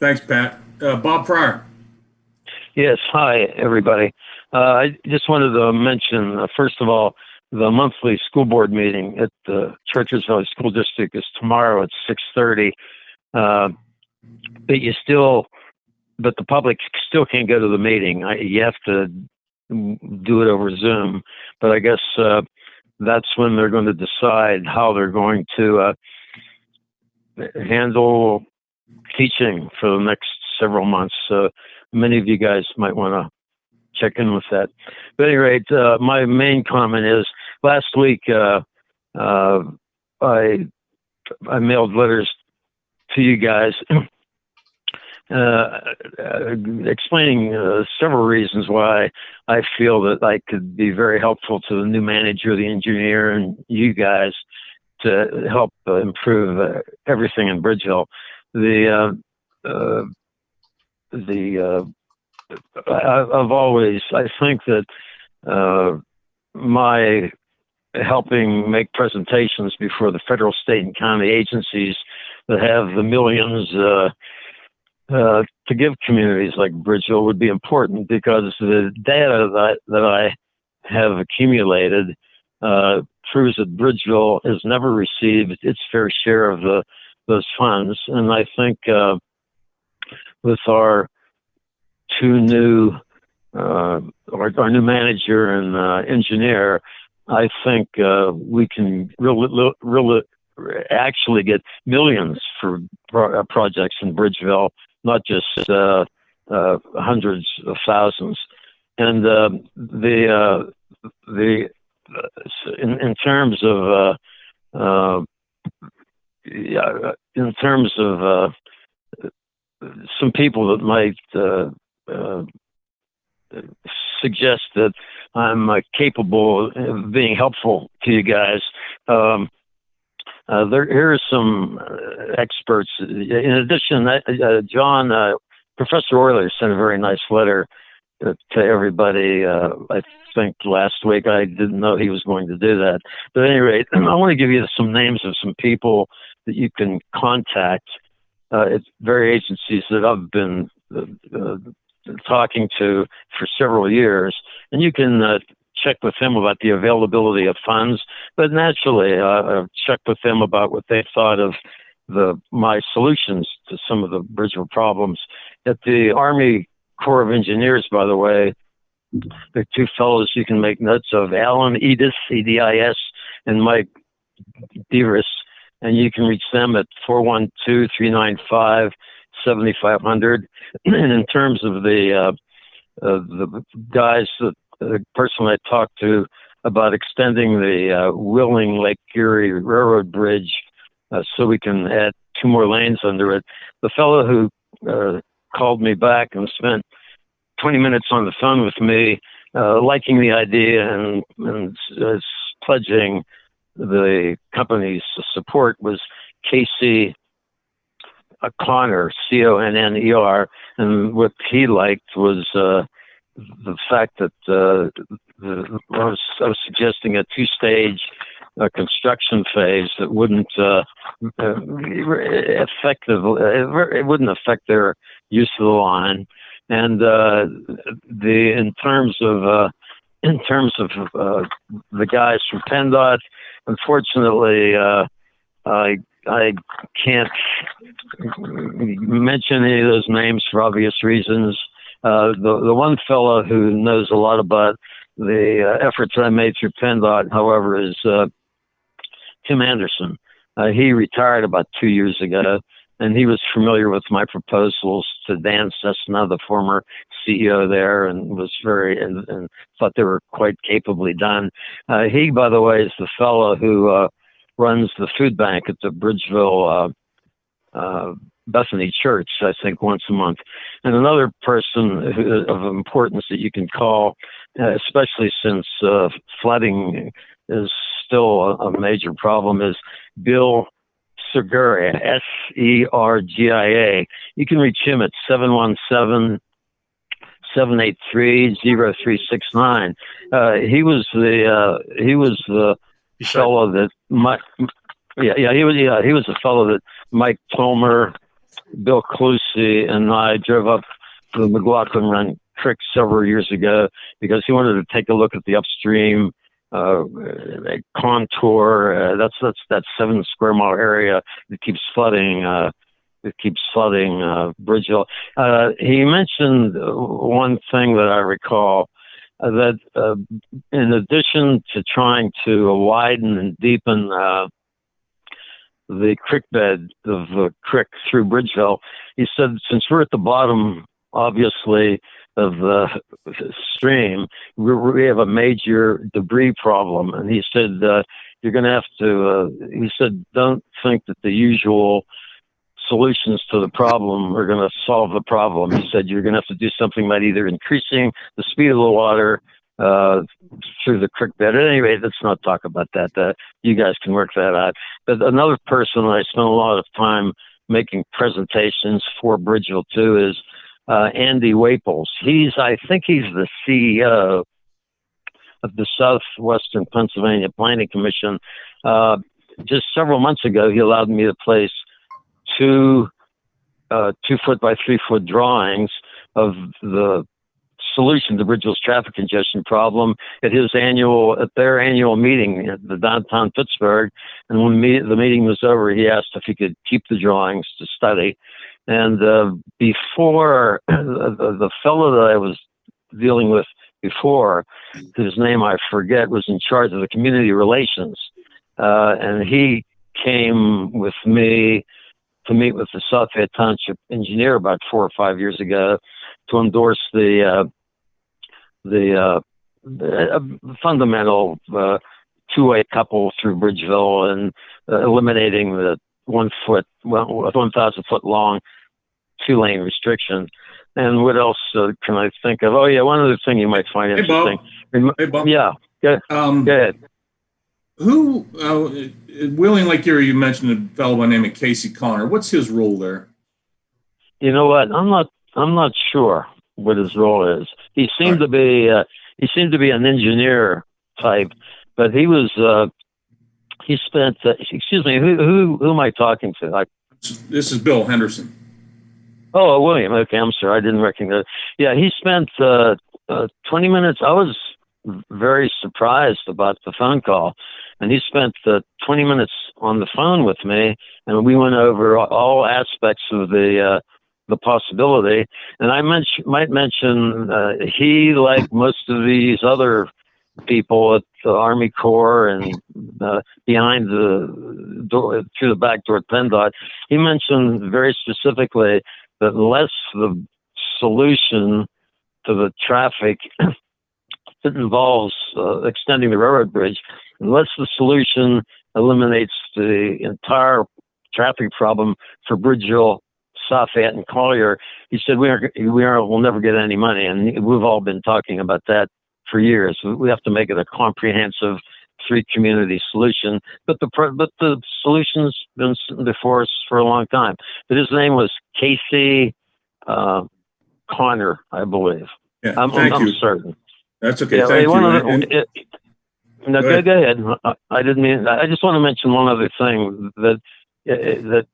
Thanks, Pat. Uh, Bob Pryor. Yes, hi, everybody. Uh, I just wanted to mention, uh, first of all, the monthly school board meeting at the Chartiers Valley School District is tomorrow at 6.30. Uh, but you still, but the public still can't go to the meeting. I, you have to do it over Zoom. But I guess uh, that's when they're going to decide how they're going to uh, handle teaching for the next several months. So many of you guys might want to check in with that. But at any rate, uh, my main comment is last week uh, uh, I I mailed letters to you guys. Uh, explaining uh, several reasons why I feel that I could be very helpful to the new manager, the engineer, and you guys to help uh, improve uh, everything in Bridgeville. The uh, uh, the I, have always I think that my helping make presentations before the federal, state, and county agencies that have the millions uh, uh, to give communities like Bridgeville would be important because the data that, that I have accumulated uh, proves that Bridgeville has never received its fair share of the those funds, and I think uh, with our two new uh, our, our, new manager and uh, engineer, I think uh, we can really, really actually get millions for pro- uh, projects in Bridgeville, not just uh, hundreds of thousands. And the the in, in terms of yeah, in terms of some people that might suggest that I'm uh, capable of being helpful to you guys. Um, uh, there, here are some uh, experts. In addition, uh, uh, John, uh, Professor Euler sent a very nice letter to everybody. I think last week. I didn't know he was going to do that. But at any rate, I want to give you some names of some people that you can contact at various agencies that I've been talking to for several years, and you can uh, check with them about the availability of funds. But naturally, uh, I've checked with them about what they thought of the my solutions to some of the Bridgeville problems. At the Army Corps of Engineers, by the way, the two fellows you can make notes of, Alan Edis, E-D-I-S, and Mike Dearis, and you can reach them at 412 395 7,500. And in terms of the uh, uh, the guys, that, the person I talked to about extending the uh, Wheeling Lake Erie Railroad Bridge uh, so we can add two more lanes under it, the fellow who uh, called me back and spent 20 minutes on the phone with me, uh, liking the idea and, and pledging the company's support was Casey Connor, Conner, C O N N E R, and what he liked was uh, the fact that uh, the, I, was, I was suggesting a two-stage uh, construction phase that wouldn't uh, uh, it wouldn't affect their use of the line, and uh, the in terms of uh, in terms of uh, the guys from PennDOT, unfortunately, uh, I I can't mention any of those names for obvious reasons. Uh, the the one fellow who knows a lot about the uh, efforts I made through PennDOT, however, is uh, Tim Anderson. Uh, he retired about two years ago, and he was familiar with my proposals to Dan Cessna, the former CEO there, and was very and, and thought they were quite capably done. Uh, he, by the way, is the fellow who uh, runs the food bank at the Bridgeville uh, uh, Bethany Church, I think, once a month. And another person who, of importance that you can call, uh, especially since uh, flooding is still a, a, major problem, is Bill Sergia, S E R G I A. You can reach him at 717 783 0369. Uh, he was the uh, he was the fellow that Mike, yeah, yeah, he was, yeah, he was the fellow that Mike Tomer Bill Clusi and I drove up to the McLaughlin Run Creek several years ago because he wanted to take a look at the upstream uh, contour. Uh, that's that's that seven square mile area that keeps flooding. Uh, that keeps flooding uh, Bridgeville. Uh, he mentioned one thing that I recall uh, that uh, in addition to trying to widen and deepen uh, the creek bed of the creek through Bridgeville, he said since we're at the bottom, obviously of the stream, we, have a major debris problem. And he said, uh, you're going to have to, uh, he said, don't think that the usual solutions to the problem are going to solve the problem. He said, you're going to have to do something about either increasing the speed of the water uh, through the creek bed. At any rate, let's not talk about that. Uh, you guys can work that out. But another person I spent a lot of time making presentations for Bridgeville too is uh, Andy Waples. He's, I think he's the CEO of the Southwestern Pennsylvania Planning Commission. Uh, just several months ago, he allowed me to place two uh, two foot by three foot drawings of the solution to Bridgeville's traffic congestion problem at his annual at their annual meeting at the downtown Pittsburgh. And when the meeting was over, he asked if he could keep the drawings to study. And uh, before the, the fellow that I was dealing with before, whose name I forget, was in charge of the community relations, uh, and he came with me to meet with the South Fayette Township engineer about four or five years ago to endorse the uh, the, uh, fundamental uh, two-way couple through Bridgeville and uh, eliminating the one foot, well, 1,000 foot long two lane restriction. And what else uh, can I think of? Oh, yeah, one other thing you might find Hey, interesting. Bob. Hey, Bob. Yeah, go, Um, go ahead. who, uh, Wheeling Lake Erie, you mentioned a fellow by the name of Casey Connor. What's his role there? You know what? I'm not. I'm not sure what his role is. He seemed Right. to be. Uh, he seemed to be an engineer type, but he was. Uh, he spent. Uh, excuse me. Who, who who am I talking to? I, This is Bill Henderson. oh, William. Okay, I'm sorry. I didn't recognize. Yeah, he spent uh, uh, 20 minutes. I was very surprised about the phone call, and he spent uh, 20 minutes on the phone with me, and we went over all aspects of the. Uh, the possibility, and I mention, might mention uh, he, like most of these other people at the Army Corps and uh, behind the door through the back door at PennDOT, he mentioned very specifically that unless the solution to the traffic that involves uh, extending the railroad bridge, unless the solution eliminates the entire traffic problem for Bridgeville, Fayette, and Collier, he said we are we are we'll never get any money, and we've all been talking about that for years. We have to make it a comprehensive three community solution. But the but the solution's been before us for a long time. But his name was Casey uh, Connor, I believe. Yeah, I'm, thank I'm you. certain. That's okay. Yeah, thank you. other- And- it- no, Go go, ahead. go ahead. I, didn't mean. I just want to mention one other thing that uh, that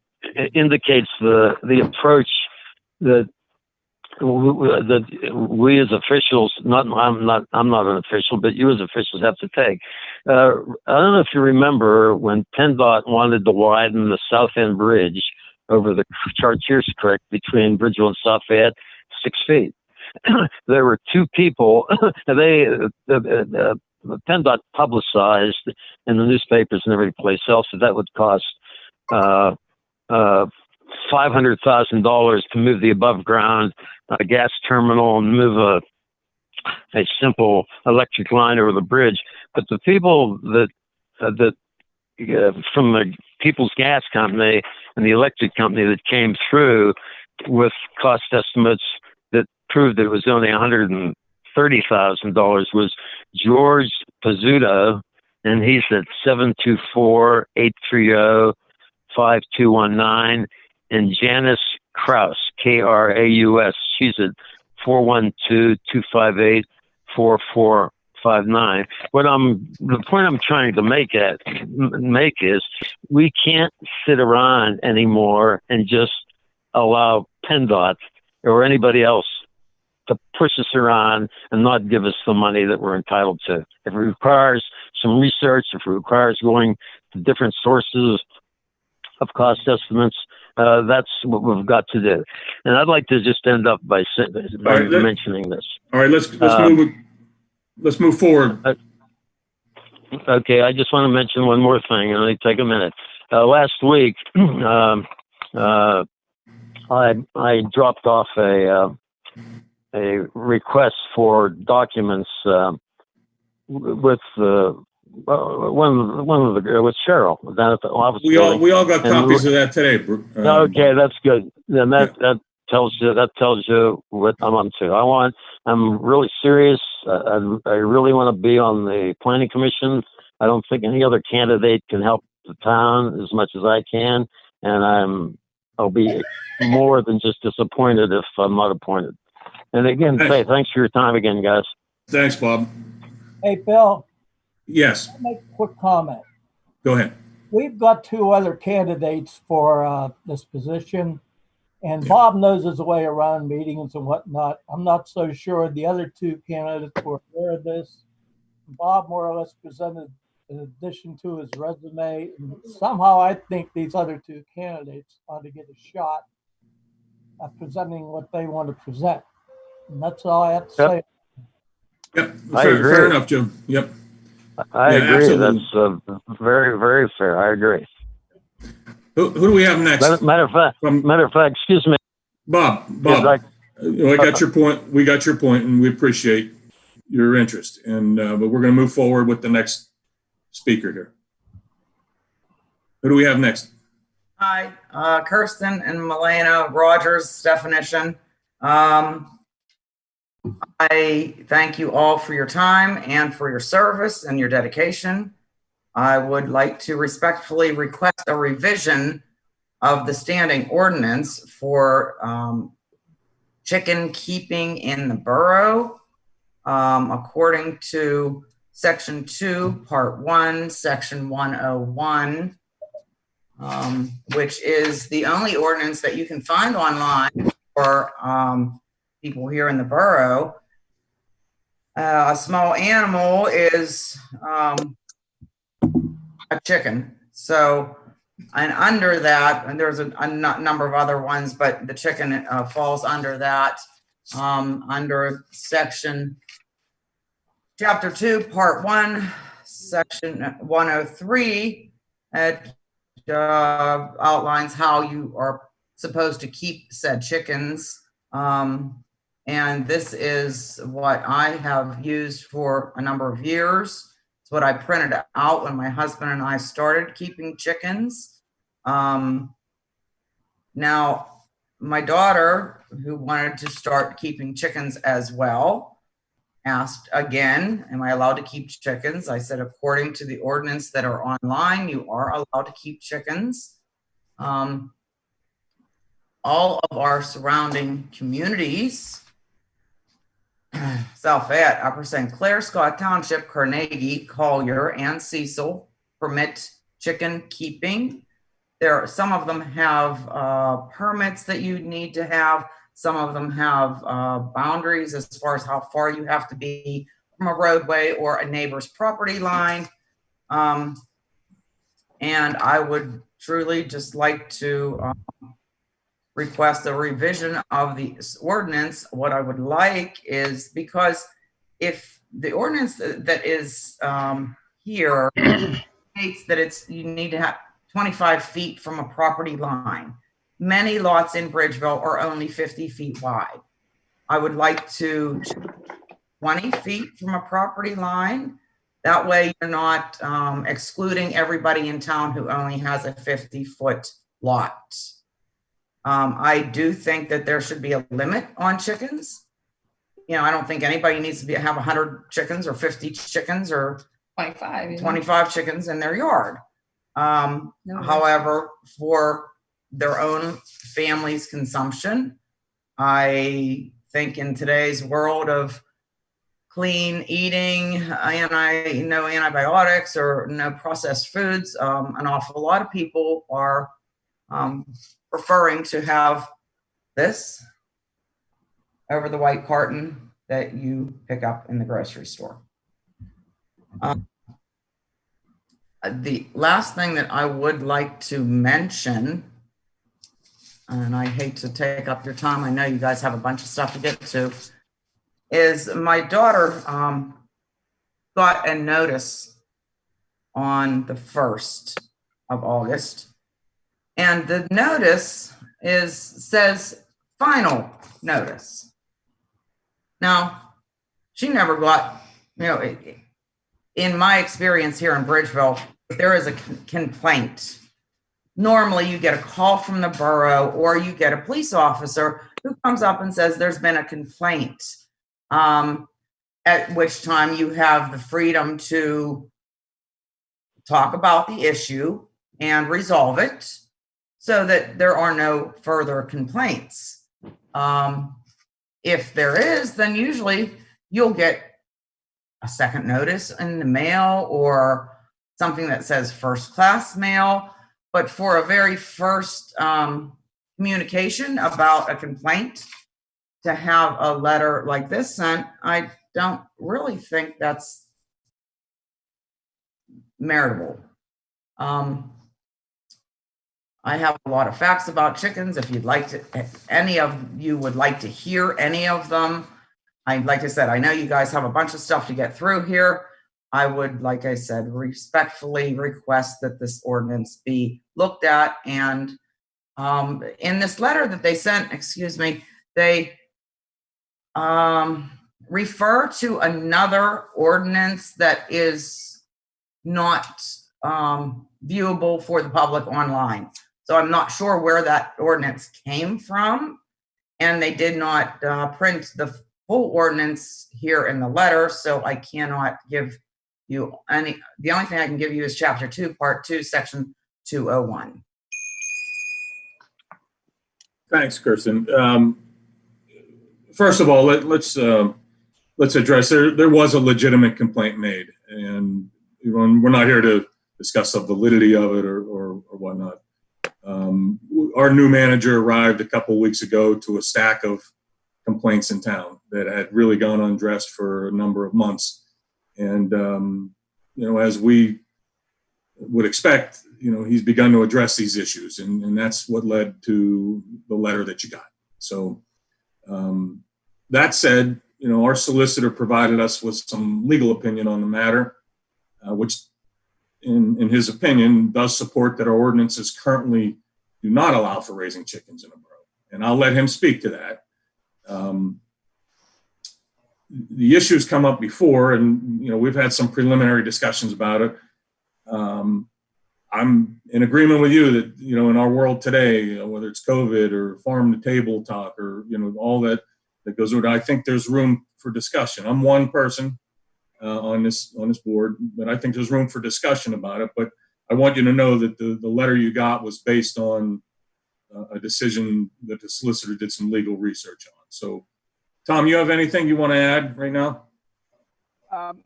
indicates the the approach that that we as officials, not I'm not I'm not an official, but you as officials have to take. Uh, I don't know if you remember when PennDOT wanted to widen the South End Bridge over the Chartiers Creek between Bridgeville and South Fayette six feet. there were two people. they uh, uh, uh, PennDOT publicized in the newspapers and every place else that that would cost uh, uh, five hundred thousand dollars to move the above ground uh, gas terminal and move a a simple electric line over the bridge. But the people that uh, that uh, from the People's Gas Company and the electric company that came through with cost estimates that proved that it was only one hundred and thirty thousand dollars was George Pizzuto, and he's at seven two four eight three zero five two one nine, and Janice Kraus, K R A U S. She's at four one two two five eight four four five nine. What I'm the point I'm trying to make at make is we can't sit around anymore and just allow PennDOT or anybody else to push us around and not give us the money that we're entitled to. If it requires some research, if it requires going to different sources of cost estimates, uh, that's what we've got to do. And I'd like to just end up by, by right, let- mentioning this. All right, let's, let's Um, move, let's move forward. Okay, I just want to mention one more thing, and only take a minute. Uh, last week, um, uh, I I dropped off a uh, a request for documents um, with uh, one of the- one of the with Cheryl down at the office. We all, we all got And copies of that today. Bru- uh, Okay, that's good. Then that that tells you that tells you what I'm on to. I want. I'm really serious. I, I I really want to be on the planning commission. I don't think any other candidate can help the town as much as I can, and I'm. I'll be more than just disappointed if I'm not appointed. And again, Thanks. say thanks for your time again, guys. Thanks, Bob. Hey, Bill, Yes, I'll make a quick comment. go ahead. We've got two other candidates for uh, this position, and Bob knows his way around meetings and whatnot. I'm not so sure the other two candidates were aware of this. Bob more or less presented in addition to his resume. and Somehow I think these other two candidates ought to get a shot at presenting what they want to present. And that's all I have to Yep. say. Yep, I fair, agree. fair enough, Jim. Yep. I Yeah, agree. absolutely. That's uh, very very fair. I agree. Who, who do we have next? Matter, matter of fact, From matter of fact, excuse me. Bob, Bob, I- uh, I got your point. We got your point and we appreciate your interest. And, uh, but we're going to move forward with the next speaker here. Who do we have next? Hi, uh, Kirsten and Milena Rogers definition. Um, I thank you all for your time and for your service and your dedication. I would like to respectfully request a revision of the standing ordinance for, um, chicken keeping in the borough. Um, according to section two, part one, section one oh one um, which is the only ordinance that you can find online for um, people here in the borough. Uh, a small animal is um, a chicken. So, and under that, and there's a, number of other ones, but the chicken uh, falls under that, um, under section, chapter two, part one, section 103. It uh, outlines how you are supposed to keep said chickens. Um, and this is what I have used for a number of years. It's what I printed out when my husband and I started keeping chickens. Um, now, my daughter, who wanted to start keeping chickens as well, asked again, am I allowed to keep chickens? I said, according to the ordinance that are online, you are allowed to keep chickens. Um, all of our surrounding communities, South Fayette, Upper St. Clair, Scott Township, Carnegie, Collier, and Cecil permit chicken keeping. There, are some of them have uh, permits that you need to have. Some of them have uh, boundaries as far as how far you have to be from a roadway or a neighbor's property line. Um, and I would truly just like to um, request a revision of the ordinance. What I would like is because if the ordinance that that is um, here states that it's, you need to have 25 feet from a property line. Many lots in Bridgeville are only 50 feet wide. I would like to 20 feet from a property line. That way you're not um, excluding everybody in town who only has a 50 foot lot. Um, I do think that there should be a limit on chickens. You know, I don't think anybody needs to be, have 100 chickens or 50 chickens or 25. 25 chickens in their yard. Um, No however, for their own family's consumption, I think in today's world of clean eating, anti, no antibiotics or no processed foods, um, an awful lot of people are um, preferring to have this over the white carton that you pick up in the grocery store. Um, The last thing that I would like to mention, and I hate to take up your time, I know you guys have a bunch of stuff to get to, is my daughter um, got a notice on the 1st of August. And the notice is, says final notice. Now, she never got, you know, in my experience here in Bridgeville, if there is a complaint, normally you get a call from the borough or you get a police officer who comes up and says there's been a complaint. Um, at which time you have the freedom to talk about the issue and resolve it so that there are no further complaints. Um, if there is, then usually you'll get a second notice in the mail or something that says first class mail. But for a very first um, communication about a complaint, to have a letter like this sent, I don't really think that's meritable. Um, I have a lot of facts about chickens. If you'd like to, if any of you would like to hear any of them, I, like I said, I know you guys have a bunch of stuff to get through here. I would, like I said, respectfully request that this ordinance be looked at and um, in this letter that they sent, excuse me, they um, refer to another ordinance that is not um, viewable for the public online. So I'm not sure where that ordinance came from. And they did not uh, print the full ordinance here in the letter, so I cannot give you any, the only thing I can give you is chapter two, part two, section 201. Thanks, Kirsten. Um, First of all, let, let's, uh, let's address, there, there was a legitimate complaint made. And we're not here to discuss the validity of it or, or or whatnot. Um, Our new manager arrived a couple weeks ago to a stack of complaints in town that had really gone undressed for a number of months. And, um, you know, as we would expect, you know, he's begun to address these issues and, and that's what led to the letter that you got. So, um, that said, you know, our solicitor provided us with some legal opinion on the matter, uh, which in, in his opinion does support that our ordinances currently do not allow for raising chickens in a borough. And I'll let him speak to that. Um, the issues come up before and, you know, we've had some preliminary discussions about it. Um, I'm in agreement with you that, you know, in our world today, you know, whether it's COVID or farm to table talk or, you know, all that, that goes it, I think there's room for discussion. I'm one person uh, on this, on this board, but I think there's room for discussion about it. But I want you to know that the, the letter you got was based on uh, a decision that the solicitor did some legal research on. So, Tom, you have anything you want to add right now? Um,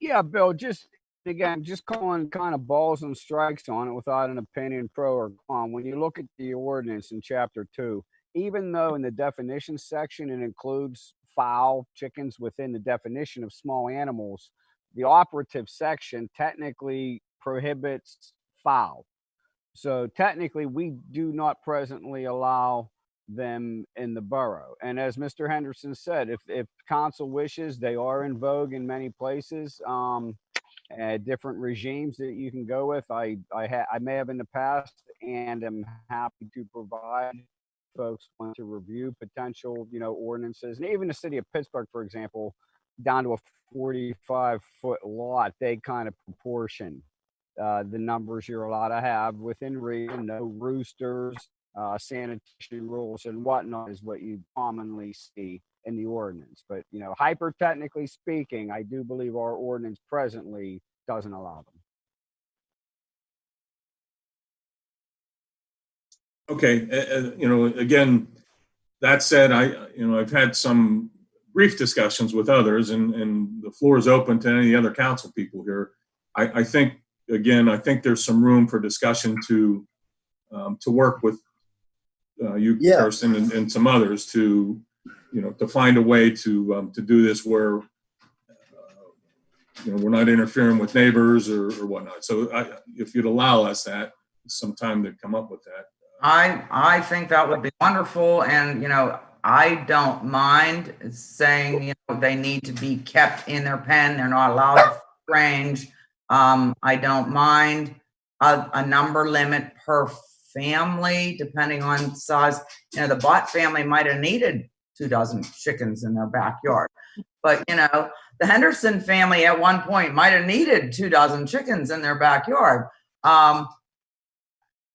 yeah, Bill, just again, just calling kind of balls and strikes on it without an opinion pro or con. When you look at the ordinance in chapter two, even though in the definition section it includes fowl, chickens within the definition of small animals, the operative section technically prohibits fowl. So technically, we do not presently allow them in the borough. And as Mr. Henderson said, if, if council wishes, they are in vogue in many places. Um, uh, different regimes that you can go with. I I, I may have in the past, and am happy to provide folks want to review potential, you know, ordinances, and even the city of Pittsburgh, for example, down to a 45 foot lot, they kind of proportion uh, the numbers you're allowed to have within reason. No roosters, uh, sanitation rules, and whatnot is what you commonly see in the ordinance. But, you know, hyper technically speaking, I do believe our ordinance presently doesn't allow them. Okay, uh, uh, you know, again, that said, I, you know, I've had some brief discussions with others and, and the floor is open to any other council people here. I, I think, again, I think there's some room for discussion to, um, to work with uh, you, Yeah. Kirsten, and, and some others to, you know, to find a way to, um, to do this where, uh, you know, we're not interfering with neighbors or, or whatnot. So I, if you'd allow us that, some time to come up with that. I, I think that would be wonderful and, you know, I don't mind saying, you know, they need to be kept in their pen. They're not allowed to range. Um, I don't mind a, a number limit per family, depending on size. You know, the Bott family might have needed two dozen chickens in their backyard. But, you know, the Henderson family at one point might have needed two dozen chickens in their backyard. Um,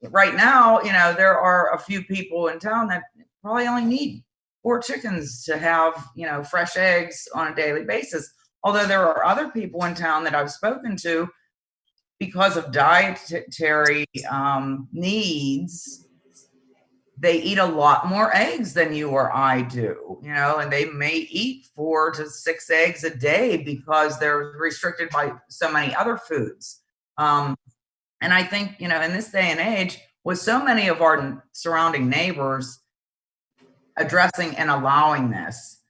right now, you know, there are a few people in town that probably only need four chickens to have, you know, fresh eggs on a daily basis. Although there are other people in town that I've spoken to because of dietary um, needs, they eat a lot more eggs than you or I do, you know, and they may eat four to six eggs a day because they're restricted by so many other foods. Um, and I think, you know, in this day and age, with so many of our surrounding neighbors addressing and allowing this,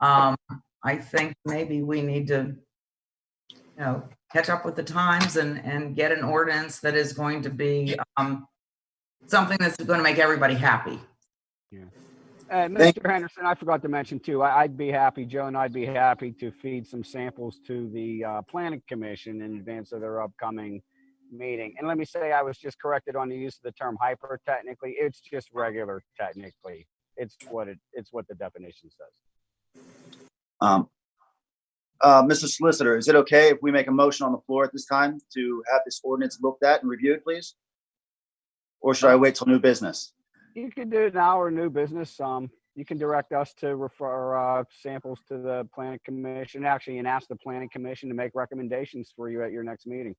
um, I think maybe we need to, you know, catch up with the times and, and get an ordinance that is going to be, um, something that's going to make everybody happy. And Thank- Mr. Henderson, I forgot to mention too, I, I'd be happy, Joe and I'd be happy to feed some samples to the uh, planning commission in advance of their upcoming meeting. And let me say, I was just corrected on the use of the term hyper technically. It's just regular technically. It's what it, it's what the definition says. Um, uh, Mr. Solicitor, is it okay if we make a motion on the floor at this time to have this ordinance looked at and reviewed, please? Or should I wait till new business? You can do it now or new business. Um, you can direct us to refer, uh, samples to the planning commission, actually, and ask the planning commission to make recommendations for you at your next meeting.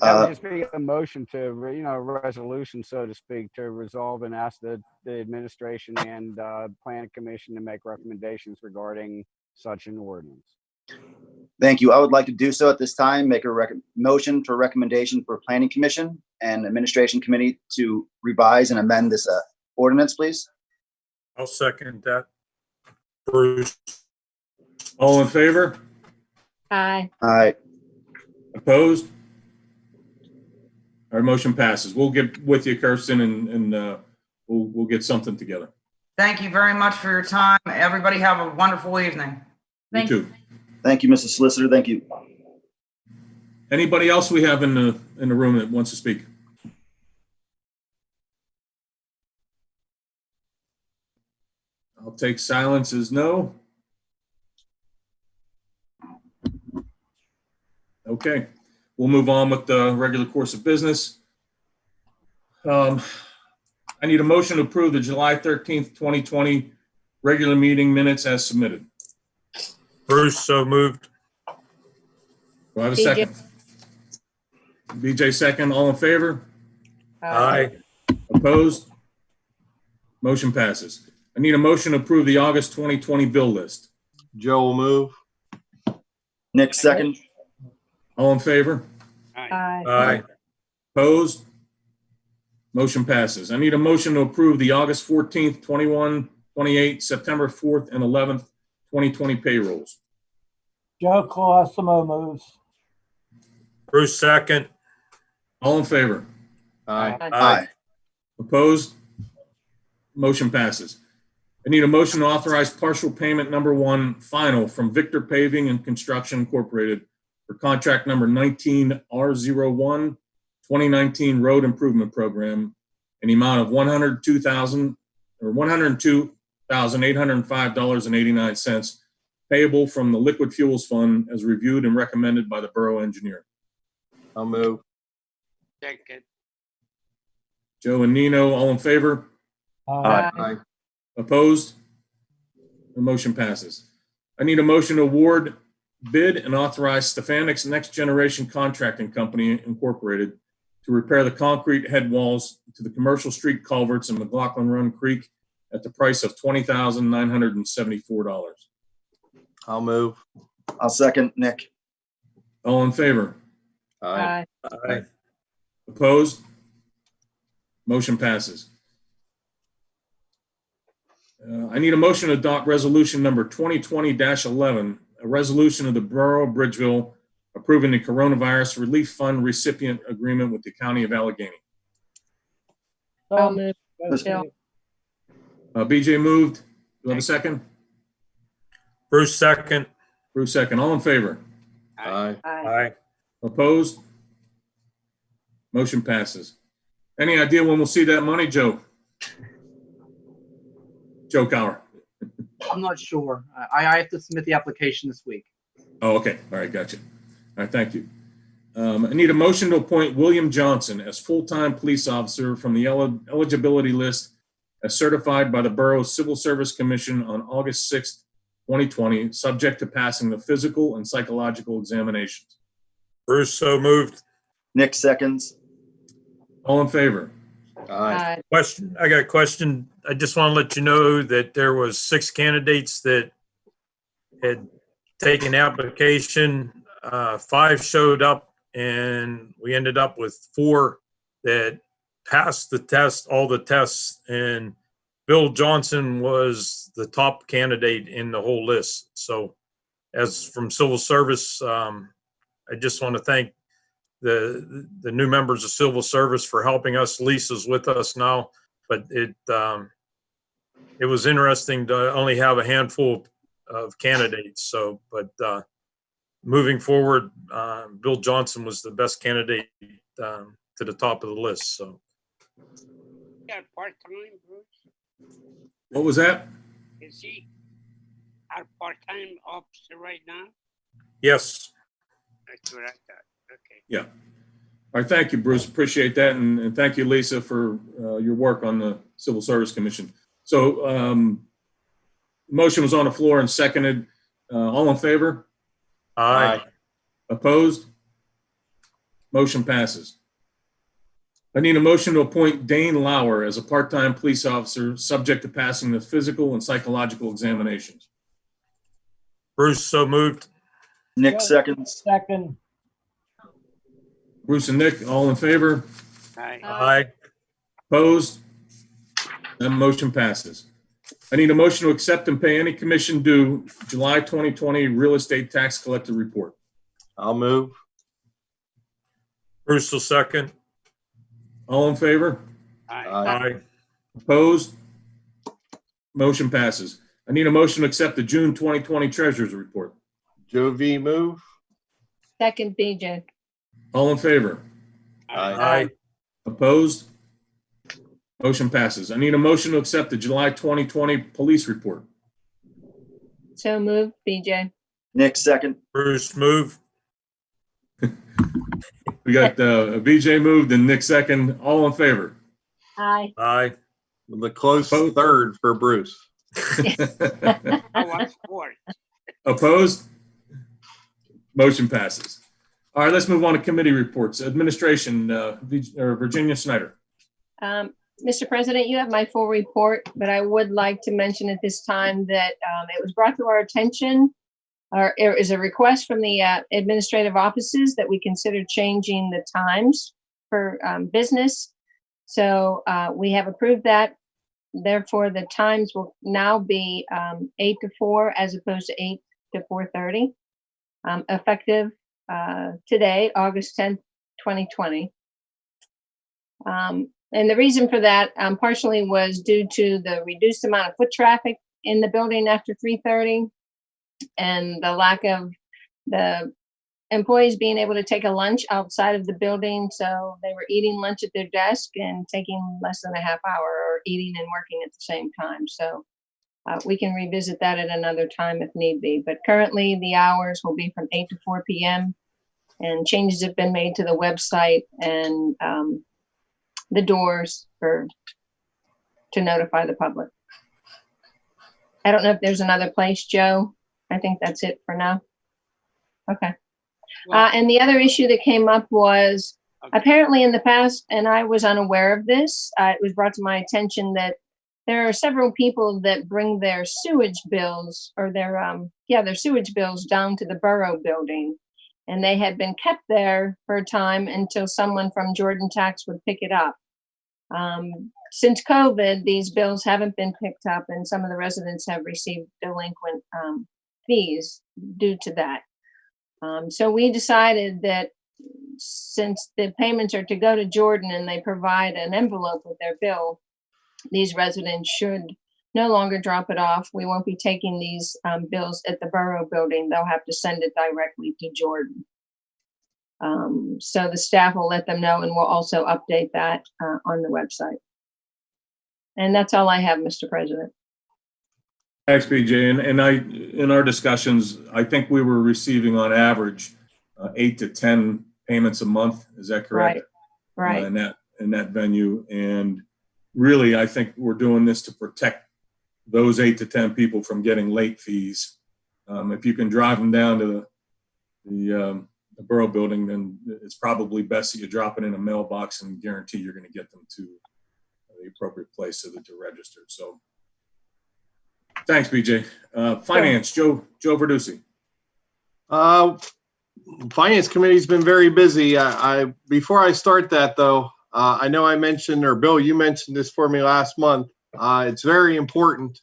That Uh, would just be a motion to, you know, a resolution, so to speak, to resolve and ask the, the administration and, uh, planning commission to make recommendations regarding such an ordinance. Thank you. I would like to do so at this time, make a rec- motion for recommendation for planning commission and administration committee to revise and amend this, uh, ordinance, please. I'll second that. Bruce, All in favor? Aye. All right, Opposed? Our motion passes. We'll get with you, Kirsten, and, and, uh, we'll, we'll get something together. Thank you very much for your time. Everybody have a wonderful evening. You Thank too. thank you, Mr. Solicitor. Thank you. Anybody else we have in the, in the room that wants to speak? I'll take silence as no. Okay, we'll move on with the regular course of business. Um, I need a motion to approve the July 13th, 2020 regular meeting minutes as submitted. Bruce, so moved. Do I have a BJ. second? BJ second, all in favor? Aye. Opposed? Motion passes. I need a motion to approve the August 2020 bill list. Joe will move. Nick, second. All in favor? Aye. Aye. Opposed? Motion passes. I need a motion to approve the August 14th, 21, 28, September 4th, and 11th, 2020 payrolls. Joe Colosimo moves. Bruce, second. All in favor? Aye. Aye. Opposed? Motion passes. I need a motion to authorize partial payment number one final from Victor Paving and Construction Incorporated for contract number 19R01, 2019 Road Improvement Program in the amount of 102,000 or $102,805.89 payable from the Liquid Fuels Fund as reviewed and recommended by the Borough Engineer. I'll move. Joe and Nino, all in favor? Aye. Aye. Opposed? The motion passes. I need a motion to award bid and authorize Stefanix Next Generation Contracting Company Incorporated to repair the concrete head walls to the commercial street culverts in McLaughlin Run Creek at the price of twenty thousand nine hundred and seventy-four dollars. I'll move. I'll second, Nick. All in favor? Aye. Aye. Aye. Opposed? Motion passes. Uh, I need a motion to adopt resolution number 2020-11, a resolution of the Borough of Bridgeville approving the coronavirus relief fund recipient agreement with the County of Allegheny. I'll move. moved. Uh, BJ moved. Do you have a second? Bruce second. Bruce second. All in favor? Aye. Aye. Aye. Opposed? Motion passes. Any idea when we'll see that money, Joe? Joe Cowher. I'm not sure. I, I have to submit the application this week. Oh, okay. All right, gotcha. All right, thank you. Um, I need a motion to appoint William Johnson as full-time police officer from the eli- eligibility list as certified by the Borough Civil Service Commission on August 6th, 2020, subject to passing the physical and psychological examinations. Bruce so moved. Nick seconds. All in favor? Aye. Aye. Question, I got a question. I just want to let you know that there was six candidates that had taken application. Uh, five showed up and we ended up with four that passed the test, all the tests. And Bill Johnson was the top candidate in the whole list. So as from civil service, um, I just want to thank the, the new members of civil service for helping us. Lisa's with us now, but it, um, it was interesting to only have a handful of candidates. So, but, uh, moving forward, uh, Bill Johnson was the best candidate, um, to the top of the list. So got part-time, Bruce? What was that? Is he our part-time officer right now? yes, That's what I thought. Okay. All right, thank you, Bruce. Appreciate that. And, and thank you, Lisa, for uh, your work on the Civil Service Commission. So um, motion was on the floor and seconded. Uh, All in favor? aye. Opposed? Motion passes. I need a motion to appoint Dane Lauer as a part-time police officer, subject to passing the physical and psychological examinations. Bruce so moved. Nick seconds. Second, Bruce and Nick, all in favor? Aye. Aye. Opposed? That motion passes. I need a motion to accept and pay any commission due July 2020 real estate tax collector report. I'll move. Bruce will second. All in favor? Aye. Aye. Aye. Opposed? Motion passes. I need a motion to accept the June 2020 treasurer's report. Joe V move. Second, BJ. All in favor? Aye. Aye. Opposed? Motion passes. I need a motion to accept the July 2020 police report. So moved, BJ. Nick second. Bruce move. We got uh, BJ moved and Nick second. All in favor? Aye. Aye. With a close Both. third for Bruce. Oh, I'm for. Opposed? Motion passes. All right, let's move on to committee reports. Administration, uh, Virginia Snyder. Um, Mr. President, you have my full report, but I would like to mention at this time that um, it was brought to our attention, or it is a request from the uh, administrative offices that we consider changing the times for um, business. So uh, we have approved that. Therefore, the times will now be um, eight to four as opposed to eight to four thirty, um, effective uh, today, August tenth, twenty twenty. Um, and the reason for that um, partially was due to the reduced amount of foot traffic in the building after 3:30 and the lack of the employees being able to take a lunch outside of the building. So they were eating lunch at their desk and taking less than a half hour or eating and working at the same time. So uh, we can revisit that at another time if need be. But currently, the hours will be from 8 to 4 p.m. And changes have been made to the website and um, the doors for to notify the public. I don't know if there's another place, Joe. I think that's it for now. Okay. Uh, and the other issue that came up was apparently in the past, and I was unaware of this, uh, it was brought to my attention that there are several people that bring their sewage bills or their, um, yeah, their sewage bills down to the borough building. And they had been kept there for a time until someone from Jordan Tax would pick it up. Um, since COVID, these bills haven't been picked up and some of the residents have received delinquent um, fees due to that. Um, so we decided that since the payments are to go to Jordan and they provide an envelope with their bill, these residents should no longer drop it off. We won't be taking these um, bills at the borough building. They'll have to send it directly to Jordan. Um, so the staff will let them know and we'll also update that uh, on the website. And that's all I have, Mr. President. Thanks, BJ. And, and I, in our discussions, I think we were receiving on average uh, eight to 10 payments a month. Is that correct? Right, Uh, right. In that, in that venue. And really, I think we're doing this to protect those eight to 10 people from getting late fees. Um, If you can drive them down to the, the um, the borough building, then it's probably best that you drop it in a mailbox and guarantee you're going to get them to the appropriate place so that they're registered. So thanks, BJ. Uh, Finance, Joe, Joe Verducci. Uh, Finance Committee's been very busy. I, I, before I start that though, uh, I know I mentioned, or Bill, you mentioned this for me last month. Uh, it's very important.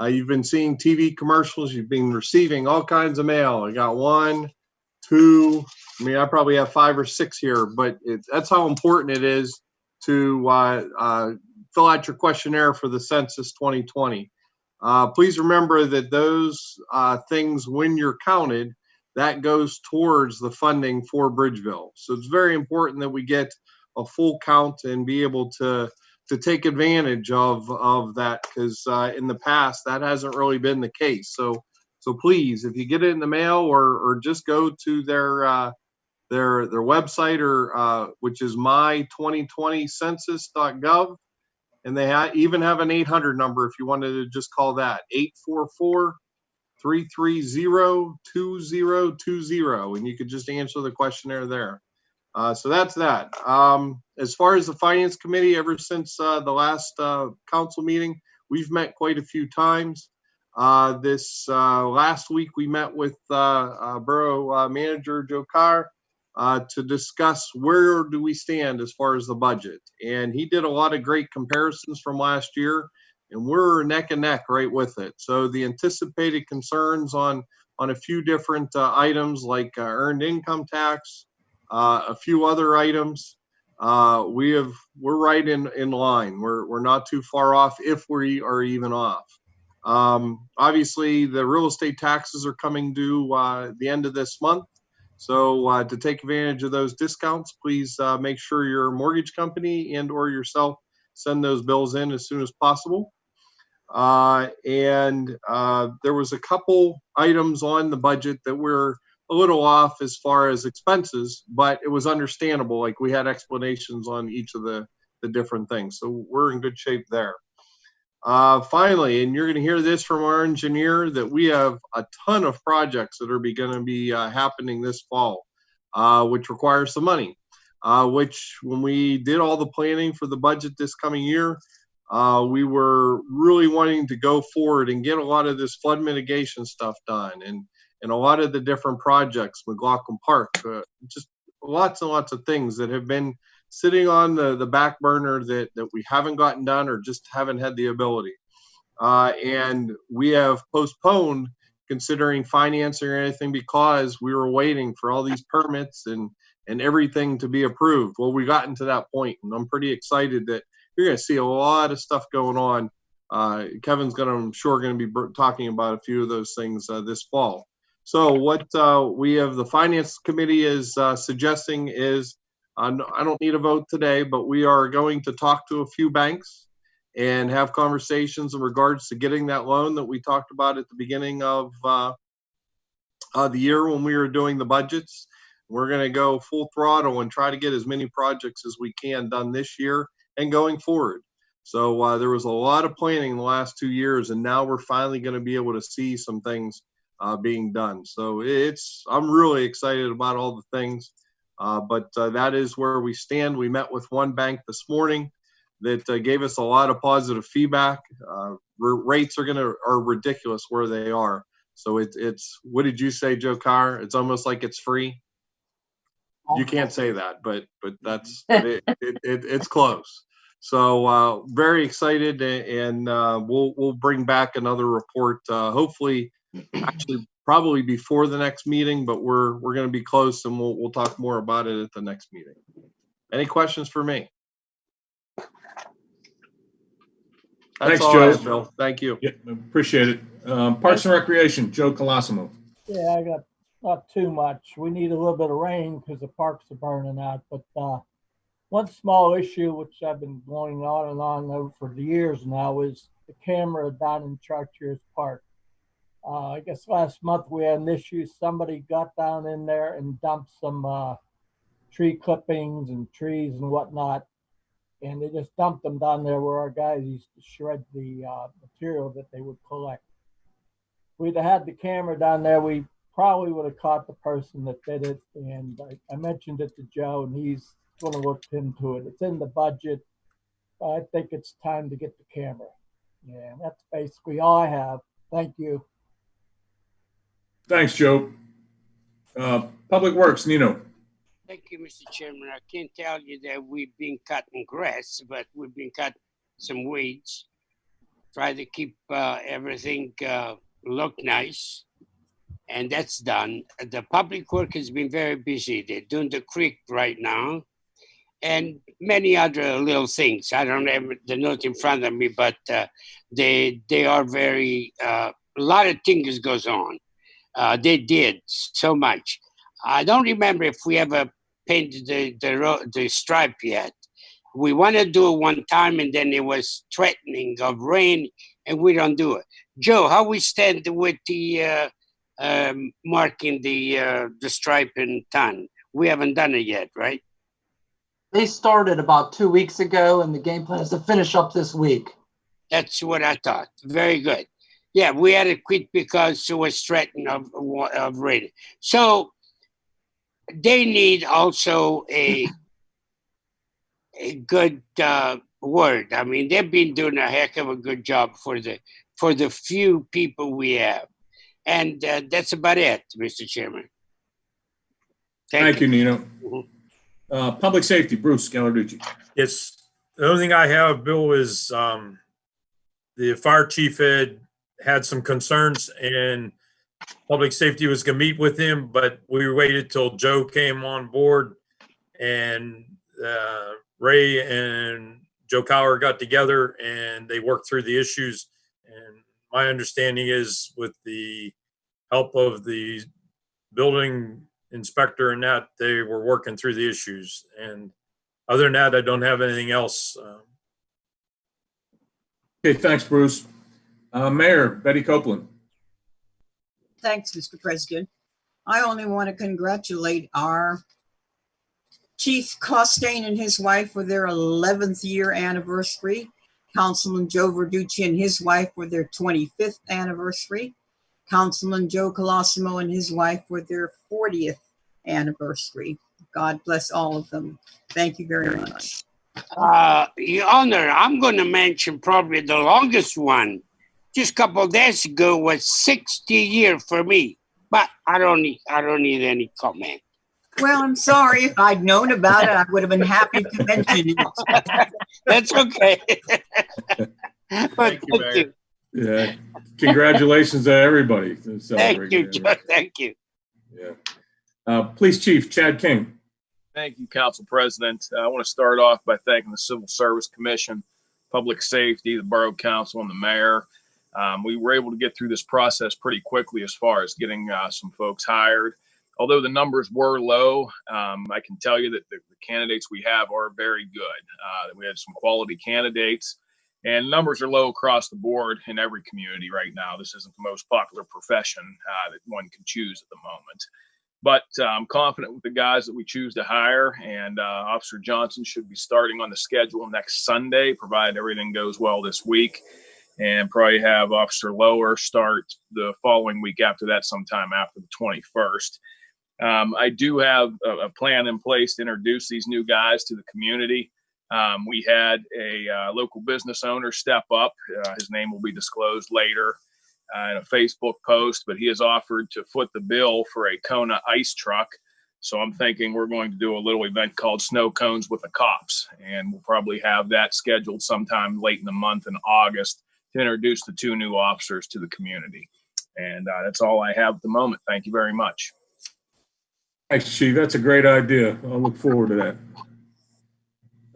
Uh, you've been seeing TV commercials, you've been receiving all kinds of mail. I got one, two, I mean, I probably have five or six here, but it, that's how important it is to, uh, uh, fill out your questionnaire for the census 2020. Uh, please remember that those, things, when you're counted, that goes towards the funding for Bridgeville. So it's very important that we get a full count and be able to to take advantage of of that because uh, in the past that hasn't really been the case. So so please, if you get it in the mail or or just go to their uh, their their website or uh, which is my2020census.gov and they ha- even have an 800 number if you wanted to just call that 844 330-2020 and you could just answer the questionnaire there. Uh, so that's that. Um, as far as the finance committee, ever since uh, the last uh, council meeting, we've met quite a few times. Uh, this uh, last week, we met with Borough Manager Joe Carr to discuss where do we stand as far as the budget. And he did a lot of great comparisons from last year and we're neck and neck right with it. So the anticipated concerns on on a few different items like earned income tax, a few other items, uh, we have we're right in in line. We're we're not too far off if we are even off. Um, obviously, the real estate taxes are coming due uh, the end of this month. So uh, to take advantage of those discounts, please uh, make sure your mortgage company and or yourself send those bills in as soon as possible. Uh, and uh, there was a couple items on the budget that were a little off as far as expenses, but it was understandable. Like we had explanations on each of the, the different things. So we're in good shape there. Uh, finally, and you're going to hear this from our engineer that we have a ton of projects that are going to be uh, happening this fall, uh, which requires some money. Uh, which, when we did all the planning for the budget this coming year, uh, we were really wanting to go forward and get a lot of this flood mitigation stuff done, and and a lot of the different projects, McLaughlin Park, uh, just lots and lots of things that have been sitting on the, the back burner that, that we haven't gotten done or just haven't had the ability. Uh, and we have postponed considering financing or anything because we were waiting for all these permits and, and everything to be approved. Well, we've gotten to that point and I'm pretty excited that you're going to see a lot of stuff going on. Uh, Kevin's going to, I'm sure, going to be talking about a few of those things uh, this fall. So what uh, we have the finance committee is uh, suggesting is uh, I don't need a vote today, but we are going to talk to a few banks and have conversations in regards to getting that loan that we talked about at the beginning of uh, uh, the year when we were doing the budgets. We're going to go full throttle and try to get as many projects as we can done this year and going forward. So uh, there was a lot of planning in the last two years, and now we're finally going to be able to see some things uh, being done. So it's I'm really excited about all the things. Uh, but uh, that is where we stand. We met with one bank this morning that uh, gave us a lot of positive feedback. Uh, rates are gonna are ridiculous where they are. So it's it's what did you say, Joe Carr? It's almost like it's free. You can't say that, but but that's it, it, it, it's close. So uh, very excited, and uh, we'll we'll bring back another report. Uh, hopefully, actually, probably before the next meeting, but we're we're going to be close, and we'll we'll talk more about it at the next meeting. Any questions for me? That's Thanks, all I have, Joe. Bill. Thank you. Yeah, appreciate it. Um, Parks and Recreation, Joe Colosimo. Yeah, I got not too much. We need a little bit of rain because the parks are burning out. But uh, one small issue which I've been going on and on over for the years now is the camera down in Chartiers Park. Uh, I guess last month we had an issue. Somebody got down in there and dumped some uh, tree clippings and trees and whatnot. And they just dumped them down there where our guys used to shred the uh, material that they would collect. We'd have had the camera down there, we probably would have caught the person that did it. And I, I mentioned it to Joe and he's gonna look into it. It's in the budget. I think it's time to get the camera. Yeah, that's basically all I have. Thank you. Thanks, Joe. Uh, Public Works, Nino. Thank you, Mr. Chairman. I can't tell you that we've been cutting grass, but we've been cutting some weeds. Try to keep uh, everything uh, look nice. And that's done. The public work has been very busy. They're doing the creek right now and many other little things. I don't have the note in front of me, but uh, they they are very uh, a lot of things goes on. Uh, they did so much. I don't remember if we ever painted the the, ro- the stripe yet. We want to do it one time, and then it was threatening of rain, and we don't do it. Joe, how we stand with the uh, um, marking the uh, the stripe in ton? We haven't done it yet, right? They started about two weeks ago and the game plan is to finish up this week. That's what I thought. Very good. Yeah, we had to quit because it was threatened of of rain. So they need also a a good uh, word. I mean, they've been doing a heck of a good job for the for the few people we have, and uh, that's about it, Mr. Chairman. Thank you, Nino. Mhm. Uh, Public Safety, Bruce Gallarducci. Yes, the only thing I have, Bill, is um, the fire chief had had some concerns and public safety was gonna meet with him, but we waited till Joe came on board and uh, Ray and Joe Cower got together and they worked through the issues. And my understanding is with the help of the building inspector and that, they were working through the issues. And other than that, I don't have anything else. Um, Okay, thanks, Bruce. Uh, Mayor Betty Copeland. Thanks, Mr. President. I only want to congratulate our Chief Costain and his wife for their 11th year anniversary. Councilman Joe Verducci and his wife for their 25th anniversary. Councilman Joe Colosimo and his wife for their 40th anniversary. God bless all of them. Thank you very much. Uh, Your Honor, I'm going to mention probably the longest one. Just a couple of days ago was 60 years for me, but I don't need I don't need any comment. Well, I'm sorry. If I'd known about it, I would have been happy to mention it. That's okay. but Thank you, Mayor. Yeah, congratulations to everybody. Thank you, it. Joe. Thank you. Yeah. Uh, Police Chief Chad King. Thank you, Council President. Uh, I want to start off by thanking the Civil Service Commission, Public Safety, the Borough Council, and the Mayor. Um, we were able to get through this process pretty quickly as far as getting uh, some folks hired. Although the numbers were low, um, I can tell you that the, the candidates we have are very good. Uh, we had some quality candidates, and numbers are low across the board in every community right now. This isn't the most popular profession uh, that one can choose at the moment but uh, I'm confident with the guys that we choose to hire. And uh, Officer Johnson should be starting on the schedule next Sunday, provided everything goes well this week. And probably have Officer Lower start the following week after that, sometime after the 21st. Um, I do have a, a plan in place to introduce these new guys to the community. Um, we had a uh, local business owner step up. Uh, his name will be disclosed later uh, in a Facebook post, but he has offered to foot the bill for a Kona ice truck. So I'm thinking we're going to do a little event called Snow Cones with the Cops. And we'll probably have that scheduled sometime late in the month in August to introduce the two new officers to the community. And uh, that's all I have at the moment. Thank you very much. Thanks, Chief. That's a great idea. I'll look forward to that.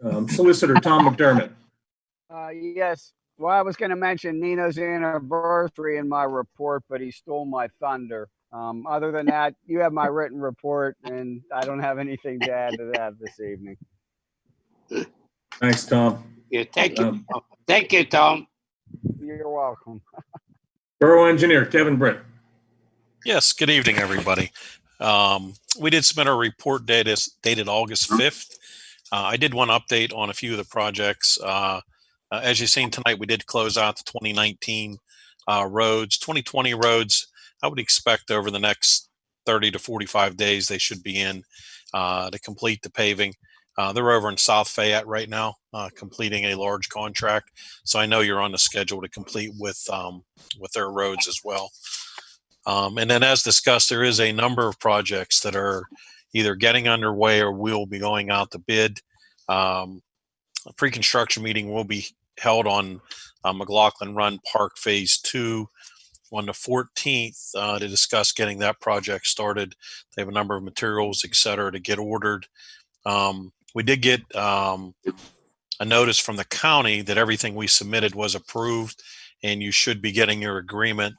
Um, Solicitor Tom McDermott. Uh, yes. Well, I was going to mention Nino's anniversary in my report, but he stole my thunder. Um, other than that, you have my written report, and I don't have anything to add to that this evening. Thanks, Tom. Yeah, thank you. Um, Thank you, Tom. You're welcome. Borough Engineer Kevin Britt. Yes, good evening, everybody. Um, we did submit our report dated, dated August 5th. Uh, I did one update on a few of the projects. Uh, uh, as you've seen tonight, we did close out the 2019 uh, roads. 2020 roads, I would expect over the next 30 to 45 days, they should be in uh, to complete the paving. Uh, they're over in South Fayette right now, uh, completing a large contract. So I know you're on the schedule to complete with um, with their roads as well. Um, and then, as discussed, there is a number of projects that are either getting underway or will be going out to bid. Um, a pre-construction meeting will be held on uh, McLaughlin Run Park Phase Two on the 14th uh, to discuss getting that project started. They have a number of materials, et cetera, to get ordered. Um, we did get um, a notice from the county that everything we submitted was approved, and you should be getting your agreement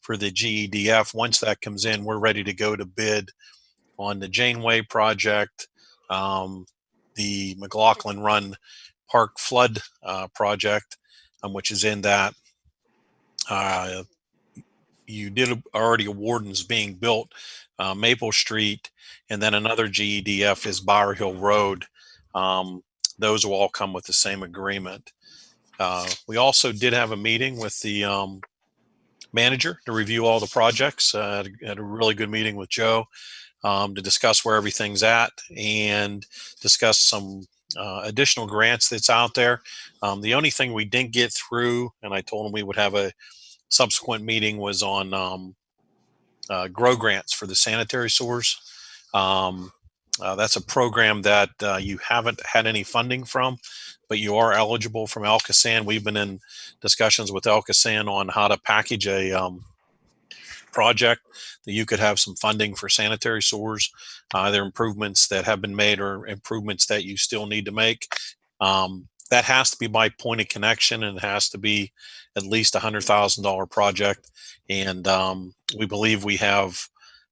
for the GEDF. Once that comes in, we're ready to go to bid on the Janeway project, um, the McLaughlin Run Park Flood uh, project, um, which is in that. Uh, you did already award and is being built uh, Maple Street, and then another GEDF is Bower Hill Road. Um, those will all come with the same agreement. Uh, we also did have a meeting with the um, manager to review all the projects. Uh, had, a, had a really good meeting with Joe um, to discuss where everything's at and discuss some uh, additional grants that's out there. Um, the only thing we didn't get through, and I told him we would have a subsequent meeting, was on um, uh, grow grants for the sanitary sewers. Um, uh, that's a program that uh, you haven't had any funding from, but you are eligible from ALCOSAN. We've been in discussions with ALCOSAN on how to package a um, project that you could have some funding for sanitary sewers, uh, either improvements that have been made or improvements that you still need to make. Um, that has to be by point of connection and it has to be at least a hundred thousand dollar project. And um, we believe we have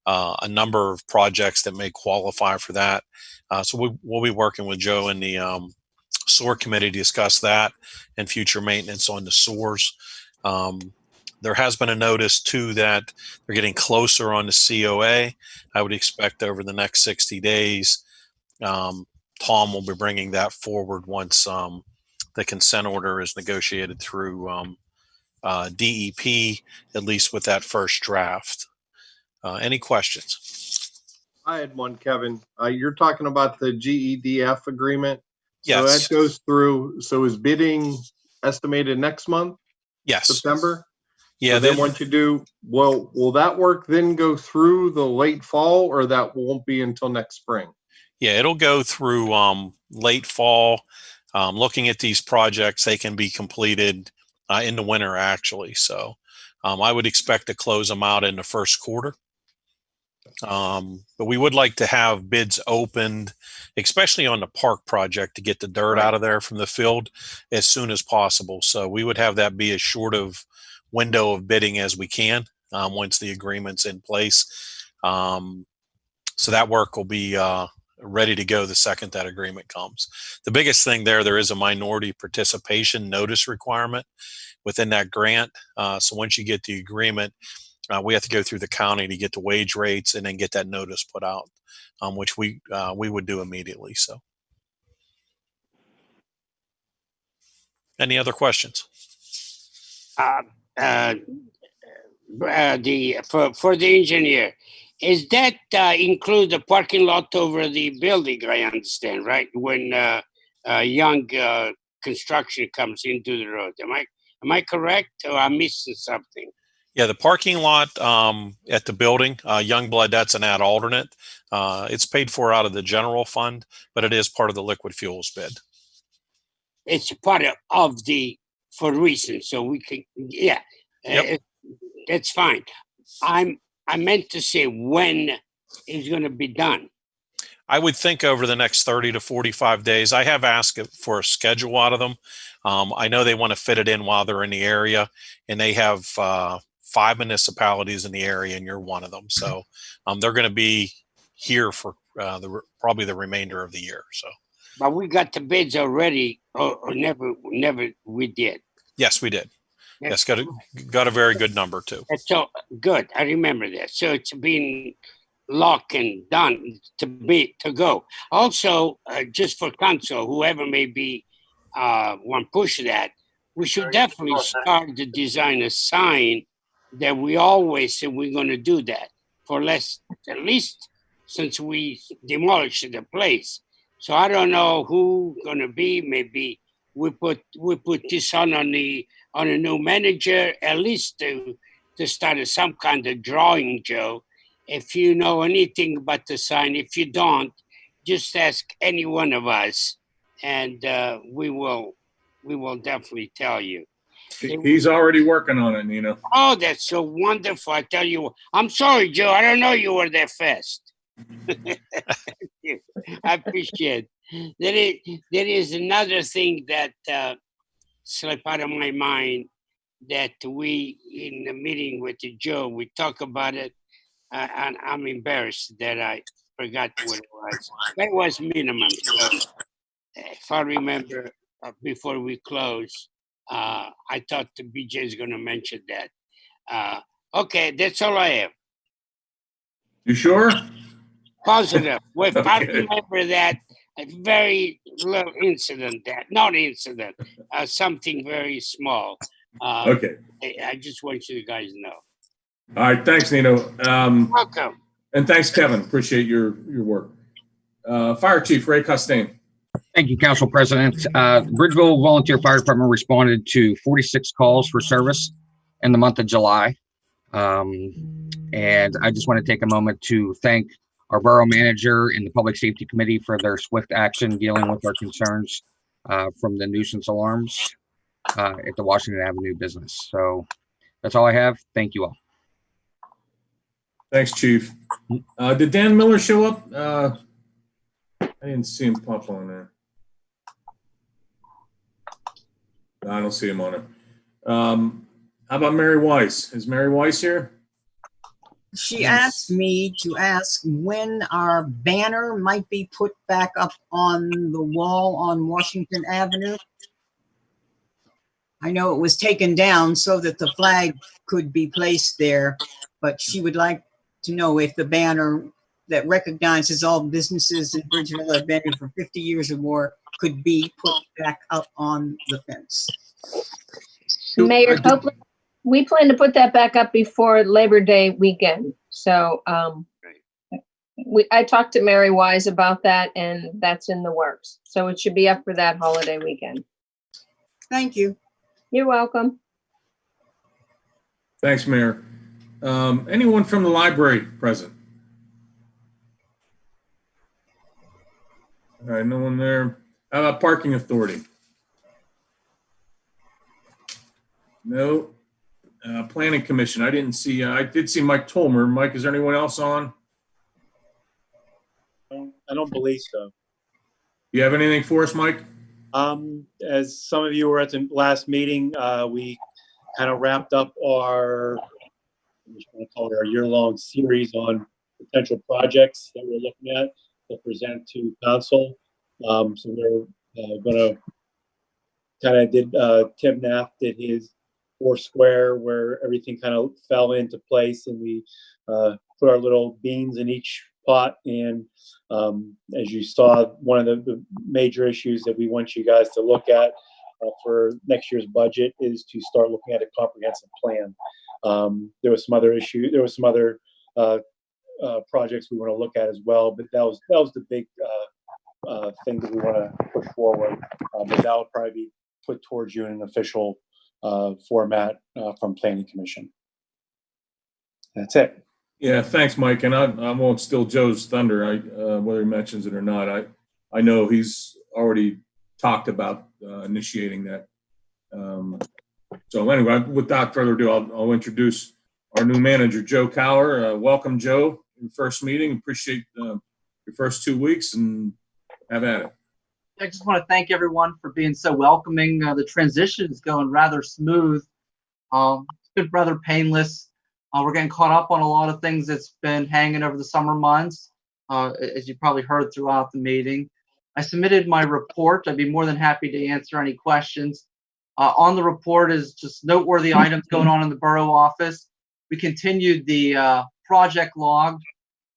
uh, a number of projects that may qualify for that. Uh, so we, will be working with Joe in the um, SOAR committee to discuss that and future maintenance on the SOARs. Um, there has been a notice too that they're getting closer on the COA. I would expect over the next 60 days, um, Tom will be bringing that forward once um, the consent order is negotiated through um, uh, DEP, at least with that first draft. Uh, any questions? I had one, Kevin. Uh, you're talking about the GEDF agreement. So Yes. that goes through, so is bidding estimated next month, Yes. September? Yeah. So then once you do, well, will that work then go through the late fall or that won't be until next spring? Yeah, it'll go through um, late fall. Um, looking at these projects, they can be completed uh, in the winter, actually. So um, I would expect to close them out in the first quarter. Um, but we would like to have bids opened, especially on the park project, to get the dirt out of there from the field as soon as possible. So we would have that be as short of window of bidding as we can um, once the agreement's in place. Um, so that work will be uh, ready to go the second that agreement comes. The biggest thing there, there is a minority participation notice requirement within that grant. Uh, so once you get the agreement, uh, we have to go through the county to get the wage rates and then get that notice put out, um, which we uh, we would do immediately. So, any other questions? Uh, uh, uh, the for for the engineer, is that uh, include the parking lot over the building? I understand, right? When uh, uh, young uh, construction comes into the road, am I am I correct or I'm missing something? Yeah, the parking lot um, at the building, uh, Youngblood, that's an ad alternate. Uh, it's paid for out of the general fund, but it is part of the liquid fuels bid. It's part of, of the, for reasons, so we can, yeah. Yep. That's fine. I'm, I meant to say when it's gonna be done. I would think over the next 30 to 45 days. I have asked for a schedule out of them. Um, I know they want to fit it in while they're in the area, and they have uh, five municipalities in the area, and you're one of them. So um, they're going to be here for uh, the probably the remainder of the year. So But we got the bids already, or, or never, never we did. yes, we did. Yeah. Yes, got a got a very good number too. So good. I remember that. So it's been locked and done to be to go. Also, uh, just for council, whoever may be uh, want push that, we should definitely start to design a sign that we always say we're going to do that for less, at least since we demolished the place. So I don't know who going to be. Maybe we put we put this on on the on a new manager at least to to start a- some kind of drawing, Joe. If you know anything about the sign, if you don't, just ask any one of us, and uh, we will we will definitely tell you. He's already working on it, Nina. Oh, that's so wonderful! I tell you, I'm sorry, Joe. I don't know you were that fast. I appreciate. There is there is another thing that uh, slipped out of my mind that we in the meeting with Joe we talk about it, uh, and I'm embarrassed that I forgot what it was. That was minimum. So, if I remember uh, before we close, uh, I thought the BJ is going to mention that. Uh, okay, that's all I have. You sure? Positive. Well, If I remember that, a very little incident that, not incident, uh, something very small. Uh, Okay. I, I just want you guys to know. All right. Thanks, Nino. Um, Welcome. and thanks, Kevin. Appreciate your, your work. Uh, Fire Chief Ray Costain. Thank you, Council President. Uh, Bridgeville Volunteer Fire Department responded to 46 calls for service in the month of July. Um, and I just want to take a moment to thank our borough manager and the Public Safety Committee for their swift action dealing with our concerns uh, from the nuisance alarms uh, at the Washington Avenue business. So that's all I have. Thank you all. Thanks, Chief. Uh, did Dan Miller show up? Uh, I didn't see him pop on there. No, I don't see him on it. Um, how about Mary Weiss? Is Mary Weiss here? She asked me to ask when our banner might be put back up on the wall on Washington Avenue. I know it was taken down so that the flag could be placed there, but she would like to know if the banner that recognizes all businesses in Bridgeville that have been here for 50 years or more could be put back up on the fence. Mayor Copeland, we plan to put that back up before Labor Day weekend. So, um, we, I talked to Mary Weiss about that and that's in the works. So it should be up for that holiday weekend. Thank you. You're welcome. Thanks, Mayor. Um, anyone from the library present? All right, no one there. How about parking authority? No. Uh, planning commission, I didn't see, uh, I did see Mike Tolmer. Mike, is there anyone else on? I don't believe so. You have anything for us, Mike? Um, as some of you were at the last meeting, uh, we kind of wrapped up our, I just to call it our year-long series on potential projects that we're looking at to present to council. Um, so we're, uh, gonna kind of did, uh, Tim Knapp did his square where everything kind of fell into place and we, uh, put our little beans in each pot and um, as you saw, one of the, the major issues that we want you guys to look at uh, for next year's budget is to start looking at a comprehensive plan. Um, there was some other issue, there was some other uh, uh, projects we want to look at as well, but that was that was the big uh, uh, thing that we want to push forward. Uh, but that will probably be put towards you in an official format uh, from Planning Commission. That's it. Yeah, thanks, Mike. And I, I won't steal Joe's thunder, I, uh, whether he mentions it or not. I, I know he's already talked about uh, initiating that. Um, So anyway, without further ado, I'll, I'll introduce our new manager, Joe Cower. Uh, Welcome, Joe, your first meeting. Appreciate uh, your first two weeks and have at it. I just want to thank everyone for being so welcoming. Uh, the transition is going rather smooth. Um, it's been rather painless. Uh, we're getting caught up on a lot of things that's been hanging over the summer months, uh, as you probably heard throughout the meeting. I submitted my report. I'd be more than happy to answer any questions. Uh, on the report is just noteworthy items going on in the borough office. We continued the uh, project log.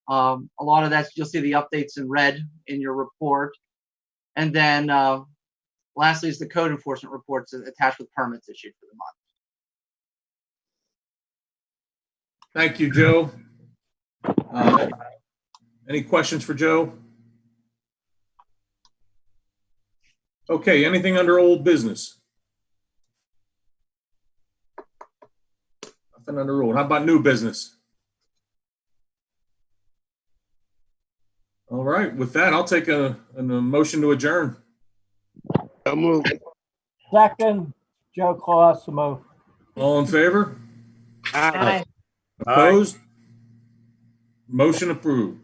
Um, a lot of that, you'll see the updates in red in your report. And then uh, lastly is the code enforcement reports attached with permits issued for the month. Thank you, Joe. Uh, Any questions for Joe? Okay, anything under old business? Nothing under old. How about new business? All right, with that, I'll take a, a motion to adjourn. So move. Second, Joe Colosimo. All in favor? Aye. Opposed? Motion approved.